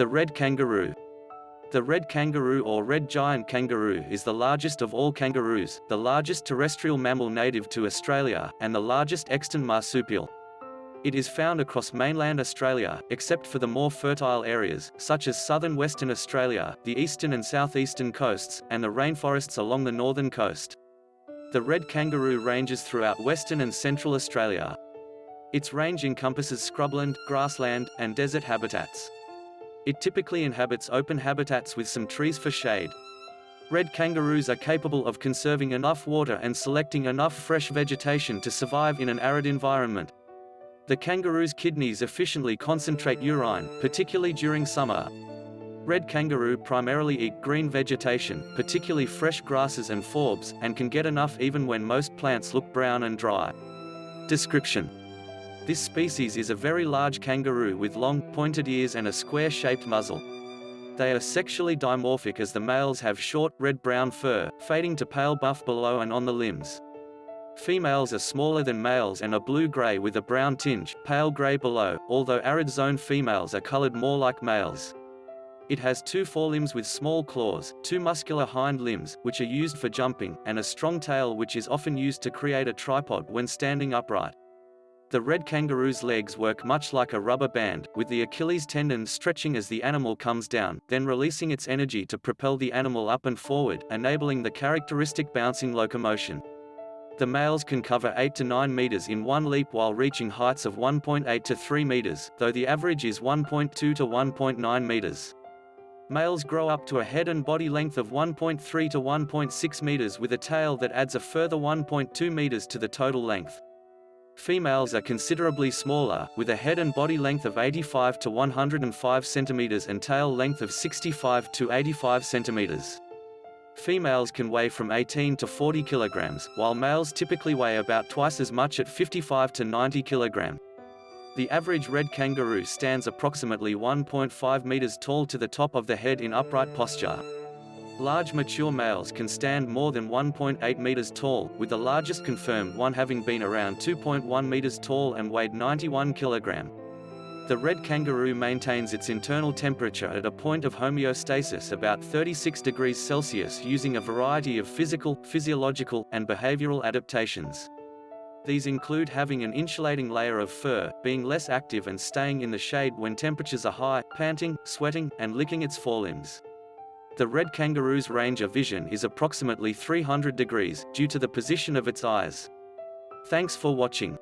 The red kangaroo. The red kangaroo or red giant kangaroo is the largest of all kangaroos, the largest terrestrial mammal native to Australia, and the largest extant marsupial. It is found across mainland Australia, except for the more fertile areas, such as southern Western Australia, the eastern and southeastern coasts, and the rainforests along the northern coast. The red kangaroo ranges throughout western and central Australia. Its range encompasses scrubland, grassland, and desert habitats. It typically inhabits open habitats with some trees for shade. Red kangaroos are capable of conserving enough water and selecting enough fresh vegetation to survive in an arid environment. The kangaroo's kidneys efficiently concentrate urine, particularly during summer. Red kangaroo primarily eat green vegetation, particularly fresh grasses and forbs, and can get enough even when most plants look brown and dry. Description This species is a very large kangaroo with long, pointed ears and a square-shaped muzzle. They are sexually dimorphic as the males have short, red-brown fur, fading to pale buff below and on the limbs. Females are smaller than males and are blue-gray with a brown tinge, pale gray below, although arid zone females are colored more like males. It has two forelimbs with small claws, two muscular hind limbs, which are used for jumping, and a strong tail which is often used to create a tripod when standing upright. The red kangaroo's legs work much like a rubber band, with the Achilles tendon stretching as the animal comes down, then releasing its energy to propel the animal up and forward, enabling the characteristic bouncing locomotion. The males can cover 8 to 9 meters in one leap while reaching heights of 1.8 to 3 meters, though the average is 1.2 to 1.9 meters. Males grow up to a head and body length of 1.3 to 1.6 meters with a tail that adds a further 1.2 meters to the total length. Females are considerably smaller, with a head and body length of 85 to 105 centimeters and tail length of 65 to 85 centimeters. Females can weigh from 18 to 40 kilograms, while males typically weigh about twice as much at 55 to 90 kilogram. The average red kangaroo stands approximately 1.5 meters tall to the top of the head in upright posture. Large mature males can stand more than 1.8 meters tall, with the largest confirmed one having been around 2.1 meters tall and weighed 91 kilogram. The red kangaroo maintains its internal temperature at a point of homeostasis about 36 degrees Celsius using a variety of physical, physiological, and behavioral adaptations. These include having an insulating layer of fur, being less active and staying in the shade when temperatures are high, panting, sweating, and licking its forelimbs. The red kangaroo's range of vision is approximately 300 degrees, due to the position of its eyes. Thanks for watching.